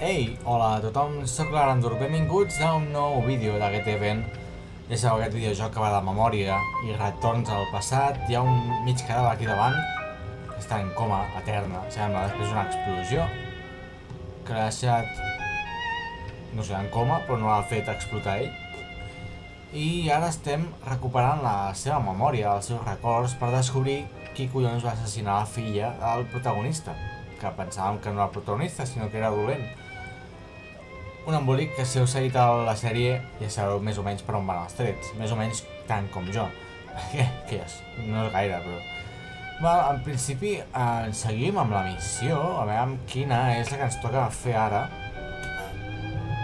Ei, hola a tothom, sóc l'Arandur, benvinguts a un nou vídeo d'aquest event. Ja sabeu aquest videojoc que va de memòria i retorns al passat. Hi ha un mig cadàver aquí davant, que està en coma eterna, sembla, després d'una explosió, que l'ha deixat, no sé, en coma, però no l'ha fet explotar ell. I ara estem recuperant la seva memòria, els seus records, per descobrir qui collons va assassinar la filla del protagonista que pensàvem que no era protagonista, sinó que era dolent. Un embolic que si heu seguit a la sèrie ja sabeu més o menys per on van els trets, més o menys tant com jo. que, que és, no és gaire, però... Va, en principi eh, seguim amb la missió, a veure quina és la que ens toca fer ara.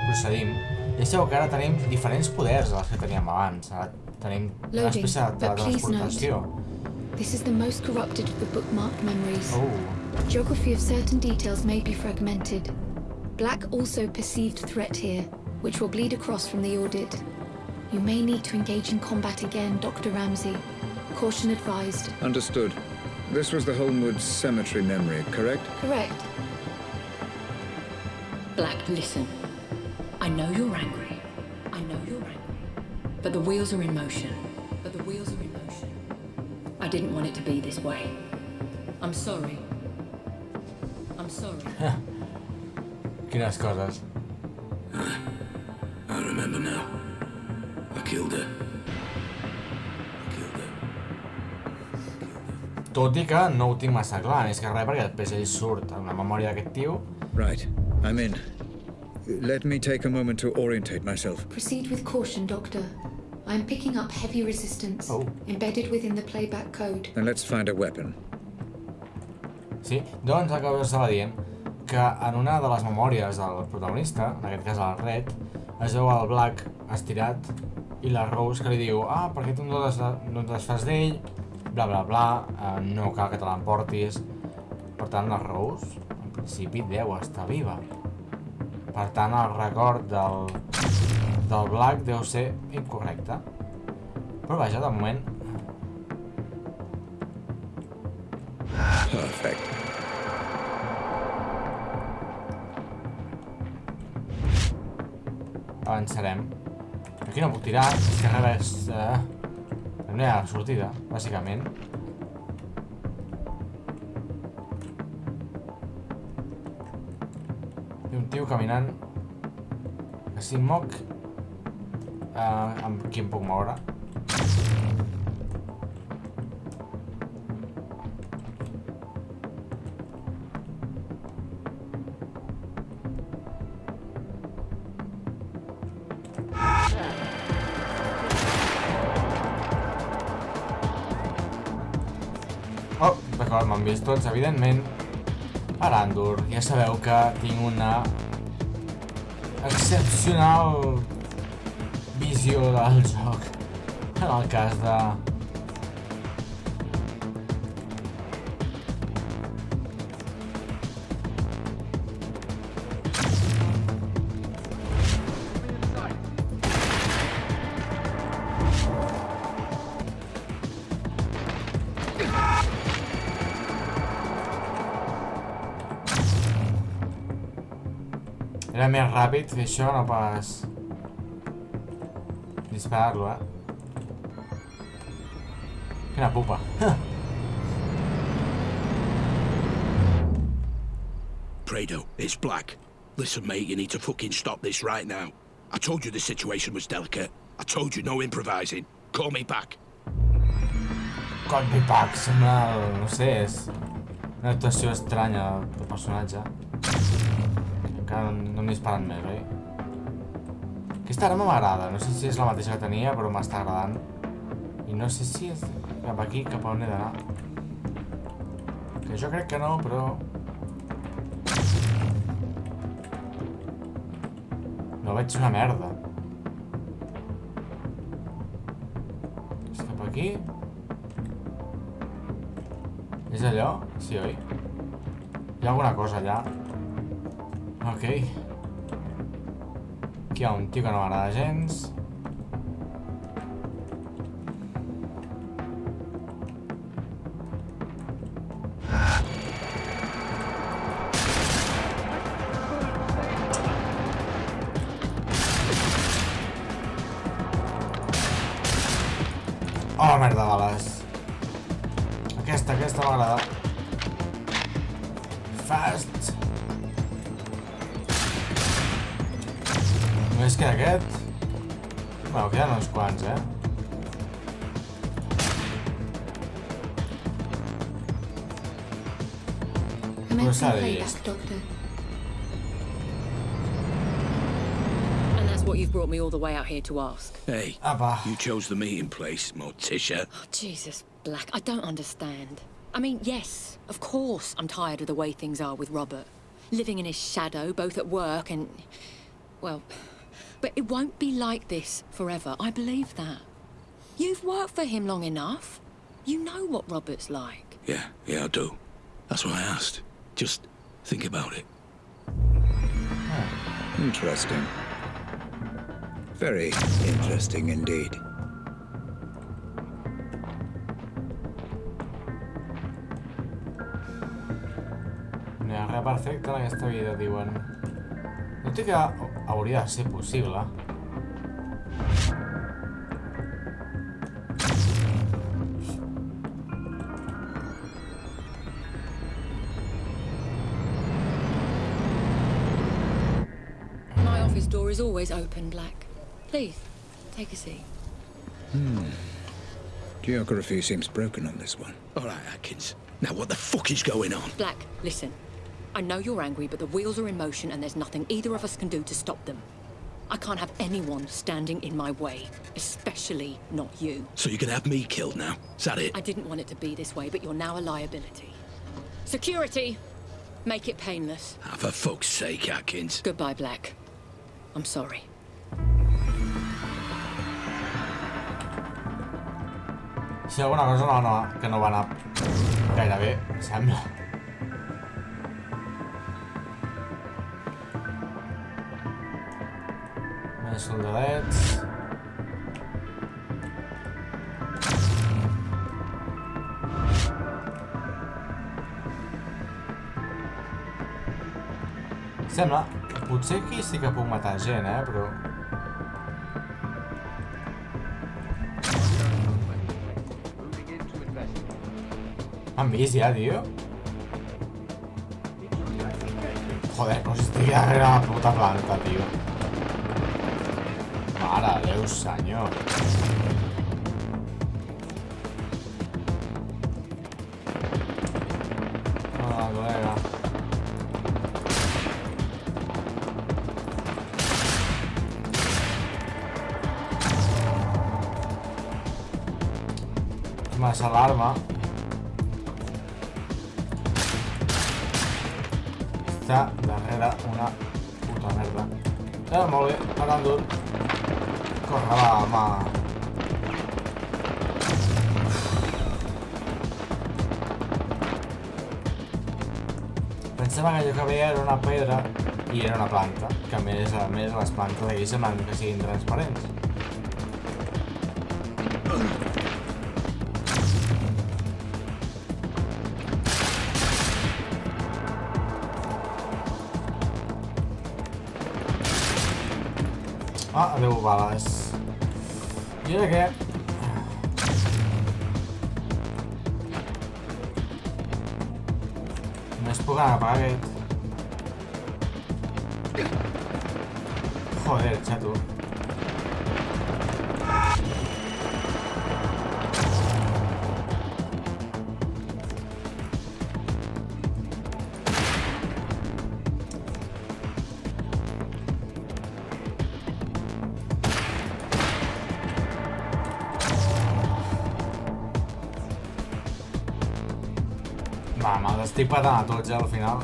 Procedim. Ja sabeu que ara tenim diferents poders dels que teníem abans. Ara tenim una espècie de teletransportació. This is the most corrupted of the bookmarked memories. Oh. Geography of certain details may be fragmented. Black also perceived threat here, which will bleed across from the audit. You may need to engage in combat again, Dr. Ramsey. Caution advised. Understood. This was the Holmwood Cemetery memory, correct? Correct. Black, listen. I know you're angry. I know you're angry. But the wheels are in motion. But the wheels are in motion. I didn't want it to be this way. I'm sorry. I'm sorry. Quines coses. I remember now. I killed her. I killed her. Tot i que no ho tinc massa clar, més que res perquè després ell surt en la memòria d'aquest tio. Right. I'm in. Let me take a moment to orientate myself. Proceed with caution, Doctor. I am picking up heavy resistance, Oh. embedded within the playback code. Then let's find a weapon. Sí, doncs el que us estava dient, que en una de les memòries del protagonista, en aquest cas el Red, es veu el Black estirat i la Rose que li diu ah, per què tu no, des, no et desfas d'ell, bla bla bla, eh, no cal que te l'emportis. Per tant, la Rose, en principi, deu estar viva. Per tant, el record del, del Black deu ser incorrecte. Però vaja, de moment, Perfect. Avançarem. Aquí no puc tirar, és que res... Eh, no hi ha sortida, bàsicament. Hi un tio caminant. Que si em moc... Eh, amb qui em puc moure? Vist tots, evidentment. Arandur, ja sabeu que tinc una excepcional visió del joc. En el cas de... Era més ràpid fer això, no pas... Disparar-lo, eh? Quina pupa. Prado, it's Black. Listen, mate, you need to fucking stop this right now. I told you the situation was delicate. I told you no improvising. Call me back. Call me back, sembla... No sé, és... Una actuació estranya del personatge. Encara no, no em disparen més, oi? Aquesta arma m'agrada, no sé si és la mateixa que tenia, però m'està agradant. I no sé si és cap aquí, cap on he d'anar. Que jo crec que no, però... No veig una merda. És cap aquí? És allò? Sí, oi? Hi ha alguna cosa allà. Ok. Aquí hi ha un tio que no m'agrada gens. Oh, merda, bales. Aquesta, aquesta m'agrada. Fast. Només queda aquest. Bueno, queden uns quants, eh? Commencing Rosario. playback, Doctor. And that's what you've brought me all the way out here to ask. Hey, Apa. you chose the meeting place, Morticia. Oh, Jesus, Black, I don't understand. I mean, yes, of course I'm tired of the way things are with Robert. Living in his shadow, both at work and... Well, but it won't be like this forever. I believe that. You've worked for him long enough. You know what Robert's like. Yeah, yeah, I do. That's why I asked. Just think about it. Ah, interesting. Very interesting indeed. No hi ha res perfecte en aquesta vida, diuen. No té que... Hauria de ser possible. My office door is always open, Black. Please, take a seat. Hmm. Geography seems broken on this one. All right, Atkins. Now, what the fuck is going on? Black, listen. I know you're angry, but the wheels are in motion and there's nothing either of us can do to stop them. I can't have anyone standing in my way, especially not you. So you're gonna have me killed now? Is that it? I didn't want it to be this way, but you're now a liability. Security! Make it painless. Ah, for fuck's sake, Atkins. Goodbye, Black. I'm sorry. Si alguna cosa no, no, que no va anar gaire bé, sembla. Més soldadets. Sembla... Potser aquí sí que puc matar gent, eh, però... M'han vist ja, tio? Joder, no si estic darrere la puta planta, tio. un señor. Ah, colega. Más alarma. Esta barrera una puta merda. Ya me voy parando. Corre, va, home. Pensava que allò que veia era una pedra i era una planta, que a més, a més les plantes d'aquí semblen que siguin transparents. Ah, adeu bales. Yo dejé... No es por la pared. Joder, chato. Va, me'ls estic patant a tots ja al final.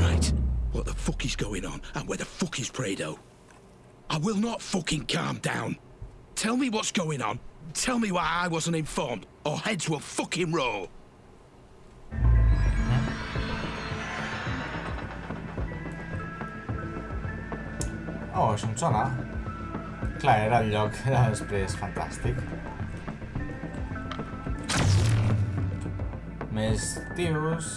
Right. What the fuck is going on? And where the fuck is Prado? I will not fucking calm down. Tell me what's going on. Tell me why I wasn't informed, or heads will fucking roll. Oh, això em sona. Clar, era el lloc era després fantàstic. Més tios...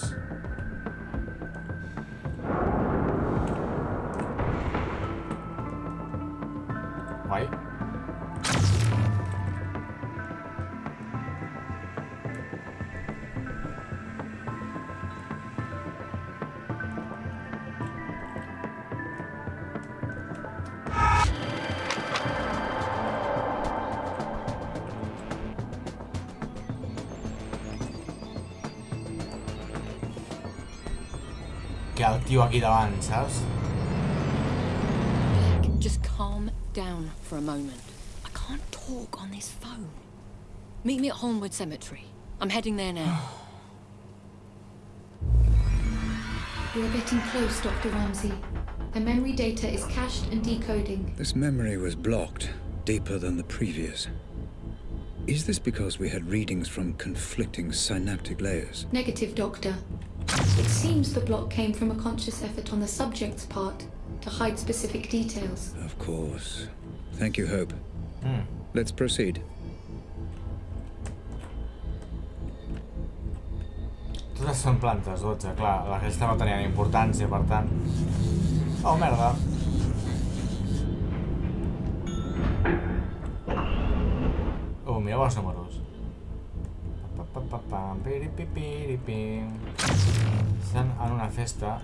tio aquí davant, saps? Black, just calm down for a moment. I can't talk on this phone. Meet me at Holmwood Cemetery. I'm heading there now. You're getting close, Dr. Ramsey. The memory data is cached and decoding. This memory was blocked, deeper than the previous. Is this because we had readings from conflicting synaptic layers? Negative, Doctor. It seems the block came from a conscious effort on the subject's part to hide specific details. Of course. Thank you, Hope. Mm. Let's proceed. Totes són plantes, 12, clar. La resta no tenien importància, per tant... Oh, merda. Oh, mireu els números. Pa, pa, pa, pam, piri, pi, piri, pim. Estan en una festa.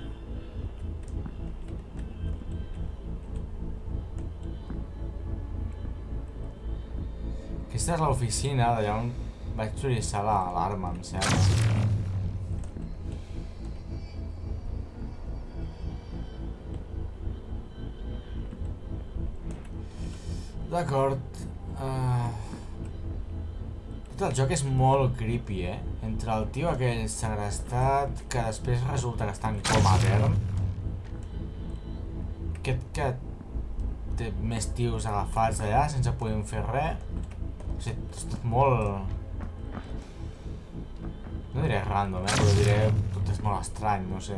Aquesta és l'oficina d'allà on vaig utilitzar l'alarma, em sembla. D'acord. Uh... Tot el joc és molt creepy, eh? Entre el tio aquell segrestat, que després resulta que està en coma etern. Aquest que té més tios agafats allà sense poder fer res. O sigui, és tot molt... No diré random, eh? Però diré... Tot és molt estrany, no sé.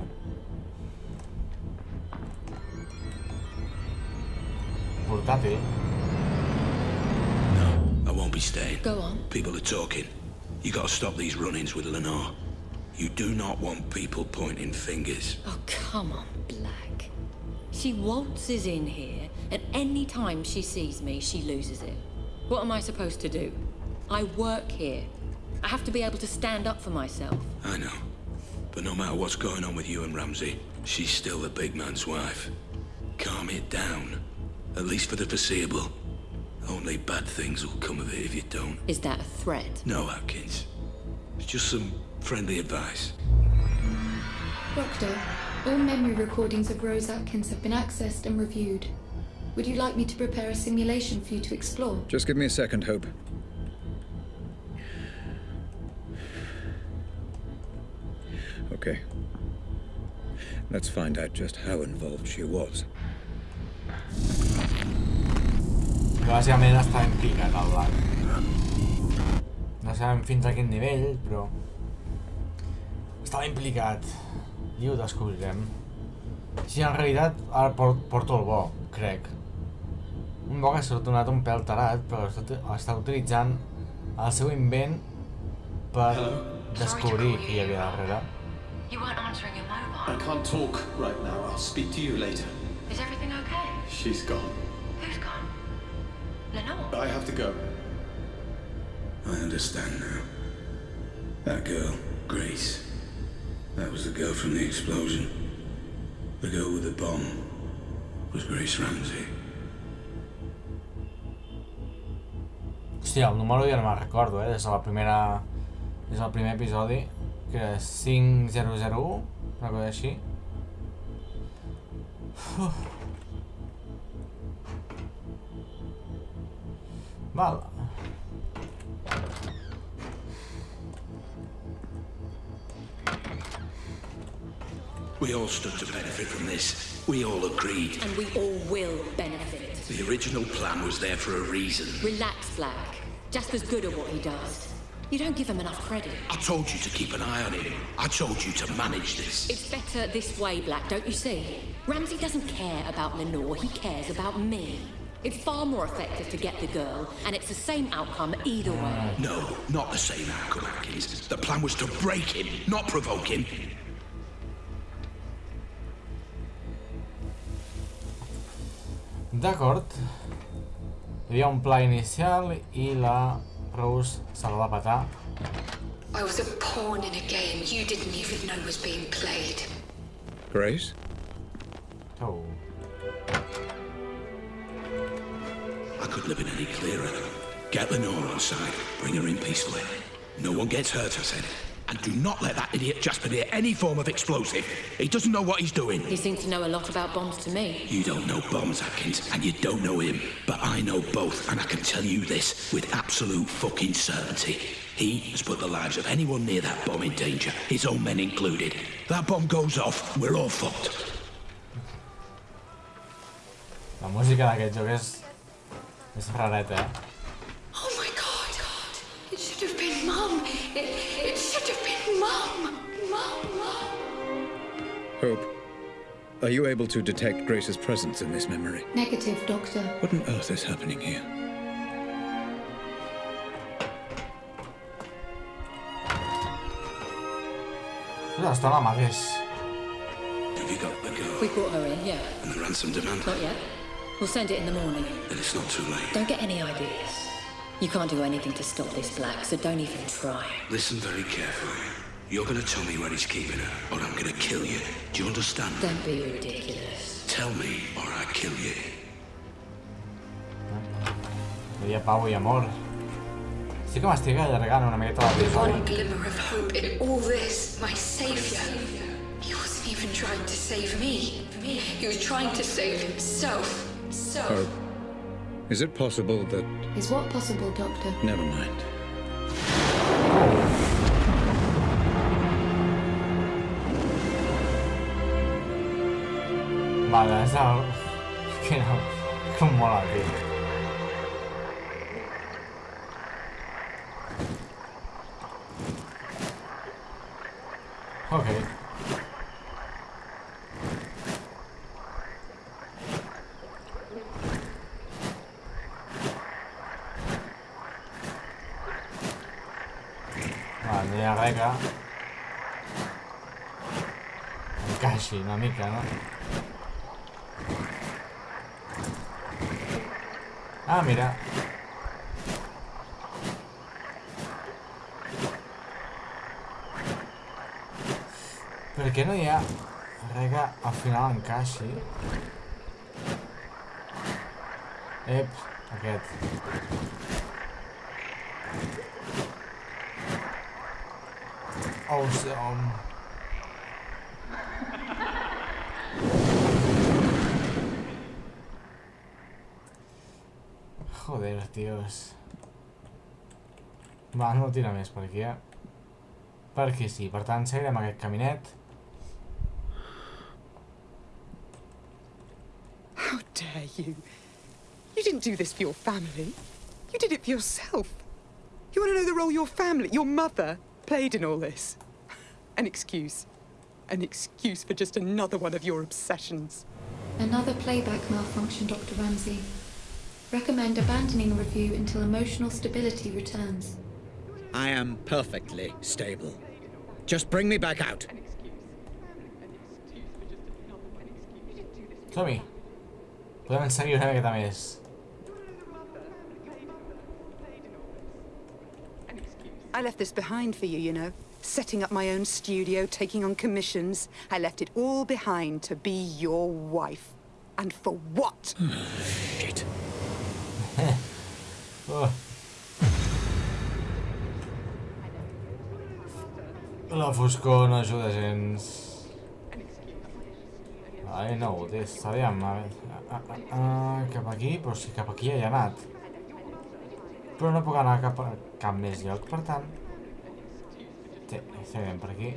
Portàtil. I won't be staying. Go on. People are talking. You gotta stop these run-ins with Lenore. You do not want people pointing fingers. Oh, come on, Black. She waltzes in here, and any time she sees me, she loses it. What am I supposed to do? I work here. I have to be able to stand up for myself. I know. But no matter what's going on with you and Ramsey, she's still the big man's wife. Calm it down. At least for the foreseeable. Only bad things will come of it if you don't. Is that a threat? No, Atkins. It's just some friendly advice. Doctor, all memory recordings of Rose Atkins have been accessed and reviewed. Would you like me to prepare a simulation for you to explore? Just give me a second, Hope. Okay. Let's find out just how involved she was. Que bàsicament està implicat el Black. No sabem fins a quin nivell, però... Estava implicat. I ho descobrirem. Sí, en realitat, ara por porto el bo, crec. Un bo que s'ha donat un pèl tarat, però està, està utilitzant el seu invent per descobrir qui hi havia darrere. You weren't answering your I mobile. can't talk right now. I'll speak to you later. Is everything okay? She's gone. I have to go. I understand now. That girl, Grace. That was the girl from the explosion. The girl with the bomb was Grace Ramsey. Hòstia, el número ja no me'n recordo, eh? Des de la primera... Des del primer episodi, que era 5001, una cosa així. Uf. Val. We all stood to benefit from this. We all agreed. And we all will benefit. The original plan was there for a reason. Relax, Black. Jasper's good at what he does. You don't give him enough credit. I told you to keep an eye on him. I told you to manage this. It's better this way, Black, don't you see? Ramsey doesn't care about Lenore, he cares about me. It's far more effective to get the girl, and it's the same outcome either way. No, not the same outcome, Atkins. The plan was to break him, not provoke him. D'acord. Hi havia un pla inicial i la Rose se la va petar. I was a pawn in a game you didn't even know was being played. Grace? I couldn't have been any clearer. Get Lenore on side. Bring her in peacefully. No one gets hurt, I said. And do not let that idiot Jasper near any form of explosive. He doesn't know what he's doing. He seems to know a lot about bombs to me. You don't know bombs, Atkins, and you don't know him. But I know both, and I can tell you this with absolute fucking certainty. He has put the lives of anyone near that bomb in danger, his own men included. That bomb goes off, we're all fucked. La música d'aquest joc és... és rareta, eh? Oh my god. It should have been Mum. It, it should have been Mum. Mum, Mum. Hope. Are you able to detect Grace's presence in this memory? Negative, Doctor. What on earth is happening here? Ostres, està la mateix. Have you got the girl We brought her in, yeah. and the ransom demand? Not yet. We'll send it in the morning. Then it's not too late. Don't get any ideas. You can't do anything to stop this black, so don't even try. Listen very carefully. You're gonna tell me where he's keeping her, or I'm gonna kill you. Do you understand? Don't be ridiculous. Tell me, or I kill you. Hi ha pau i amor. Sí que m'estic allargant una miqueta l'episodi. One glimmer of hope in all this, my savior. He wasn't even trying to save me. He was trying to save himself. So. Hope. Is it possible that... Is what possible, Doctor? Never mind. Vale, és el... Que no... Com mola, tio. Ok. venga. Casi, una mica, ¿no? Ah, mira. Perché noi ha... Raga, affinavamo casi. Ep, aquest. Um... Joder, tios. Va, no tira més per aquí, eh? Sí, per tant, seguirem aquest caminet. How dare you? You didn't do this for your family. You did it for yourself. You want to know the role your family, your mother, played in all this? An excuse. An excuse for just another one of your obsessions. Another playback malfunction, Dr. Ramsey. Recommend abandoning review until emotional stability returns. I am perfectly stable. Just bring me back out. Som-hi. Podem seguir una miqueta més. I left this behind for you, you know. Setting up my own studio, taking on commissions. I left it all behind to be your wife. And for what? Shit. Oh. La foscor no ajuda gens. Ai, no ho té, aviam, a veure... Ah, ah, ah, cap aquí? Però si cap aquí ja hi ha anat. Però no puc anar cap a cap més lloc, per tant... Té, seguirem per aquí.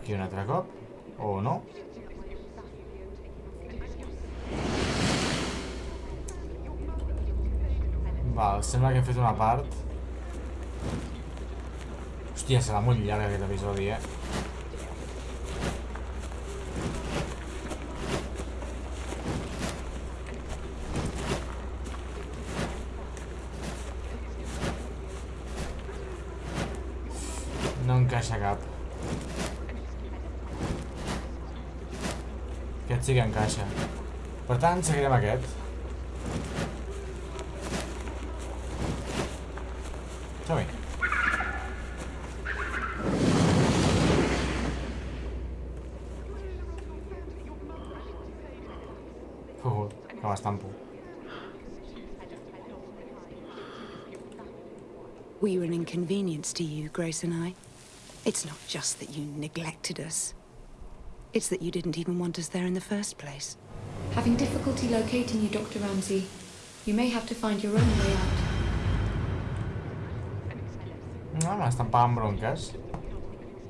Aquí un altre cop? O no? Val, sembla que he fet una part. Hòstia, serà molt llarg aquest episodi, eh? No encaixa cap. Aquest sí que encaixa. Per tant, seguirem aquest. Som-hi. Uh, que m'estampo. We were an inconvenience to you, Grace and I. It's not just that you neglected us. It's that you didn't even want us there in the first place. Having difficulty locating you, Dr. Ramsey. You may have to find your own way out. No, m'estampàvem bronques.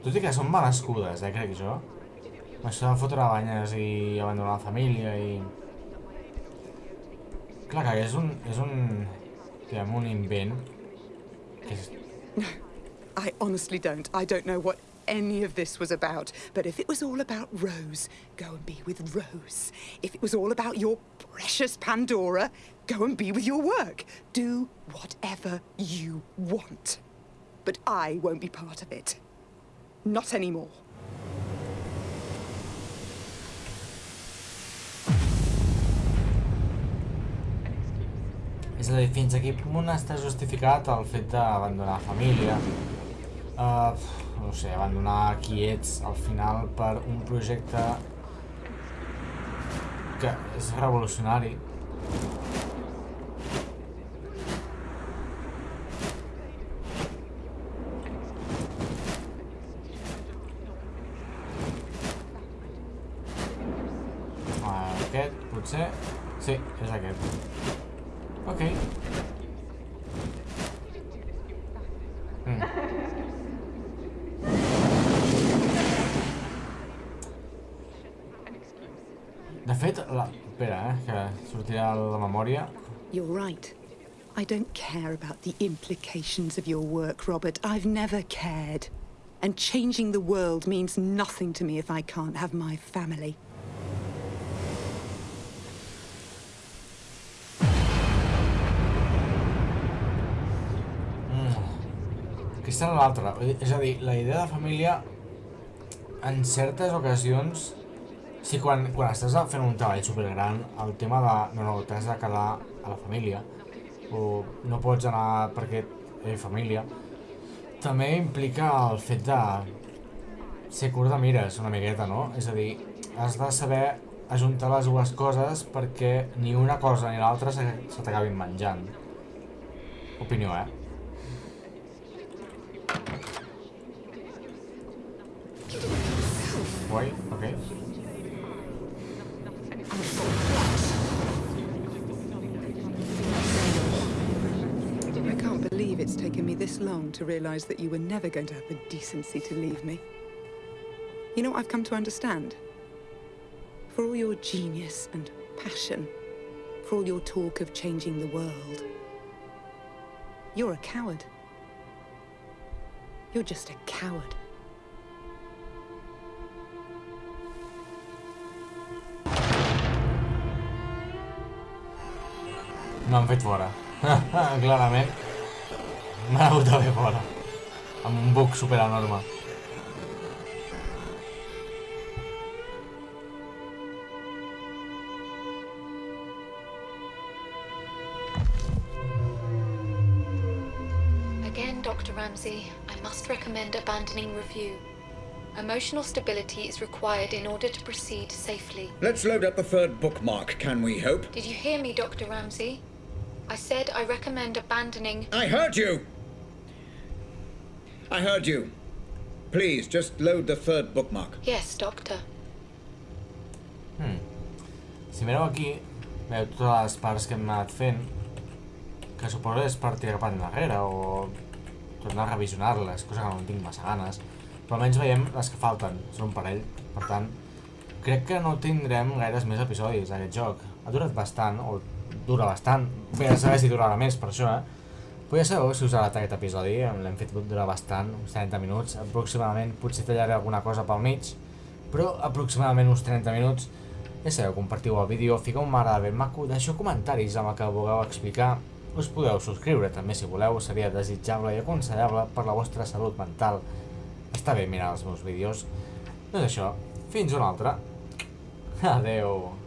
Tot i que són merescudes, eh, crec jo. Això de fotre banyes i abandonar la família i... Clar que és un... és un... diguem, un invent que és... I honestly don't. I don't know what any of this was about. But if it was all about Rose, go and be with Rose. If it was all about your precious Pandora, go and be with your work. Do whatever you want. But I won't be part of it. Not anymore. És a dir, fins a quin punt està justificat el fet d'abandonar la família? Uh, no sé, abandonar qui ets al final per un projecte que és revolucionari. Ah, Aquest, potser... Sí, és aquest. Memòria. You're right. I don't care about the implications of your work, Robert. I've never cared. And changing the world means nothing to me if I can't have my family. Mm. Aquesta era l'altra. És a dir, la idea de família en certes ocasions sí, quan, quan estàs fent un treball supergran el tema de no, no, t'has de quedar a la família o no pots anar perquè ha família també implica el fet de ser curt de mires una miqueta, no? És a dir, has de saber ajuntar les dues coses perquè ni una cosa ni l'altra se, se t'acabin menjant. Opinió, eh? Guai, ok. Taken me this long to realize that you were never going to have the decency to leave me. You know what I've come to understand? For all your genius and passion, for all your talk of changing the world, you're a coward. You're just a coward. M'han fet fora. Clarament. M'han hagut de fer fora. Amb un bug super enorme. Again, Dr. Ramsey, I must recommend abandoning review. Emotional stability is required in order to proceed safely. Let's load up the third bookmark, can we hope? Did you hear me, Dr. Ramsey? I said I recommend abandoning. I heard you! I heard you. Please, just load the third bookmark. Yes, Doctor. Hmm. Si mireu aquí, veu totes les parts que hem anat fent, que suposo és per tirar cap endarrere o tornar a revisionar-les, cosa que no en tinc massa ganes. Però almenys veiem les que falten, són un parell. Per tant, crec que no tindrem gaires més episodis d'aquest joc. Ha durat bastant, o dura bastant. Bé, a saber si durarà més per això, eh? Però ja sabeu si us ha agradat aquest episodi, l'hem fet durar bastant, uns 30 minuts, aproximadament, potser tallaré alguna cosa pel mig, però aproximadament uns 30 minuts. Ja sabeu, compartiu el vídeo, fiqueu un m'agrada ben maco, deixeu comentaris amb el que vulgueu explicar, us podeu subscriure també si voleu, seria desitjable i aconsellable per la vostra salut mental. està bé mirar els meus vídeos. Doncs això, fins una altra. Adeu.